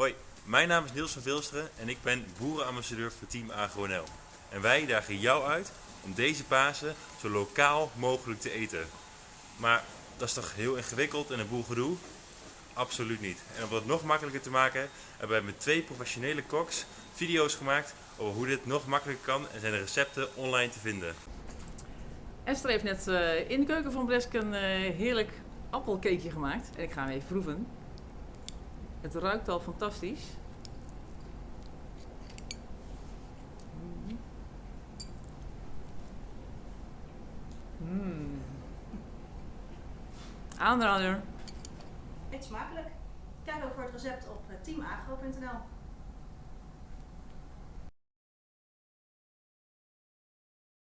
Hoi, mijn naam is Niels van Vilsteren en ik ben boerenambassadeur voor Team AgroNL. En wij dagen jou uit om deze Pasen zo lokaal mogelijk te eten. Maar dat is toch heel ingewikkeld en een boel gedoe? Absoluut niet. En om het nog makkelijker te maken, hebben wij met twee professionele koks video's gemaakt over hoe dit nog makkelijker kan en zijn de recepten online te vinden. Esther heeft net eh, in de keuken van Blesk een eh, heerlijk appelcakeje gemaakt. En ik ga hem even proeven. Het ruikt al fantastisch. Mm. Aanrader. Eet smakelijk. Kijk ook voor het recept op eh, teamagro.nl.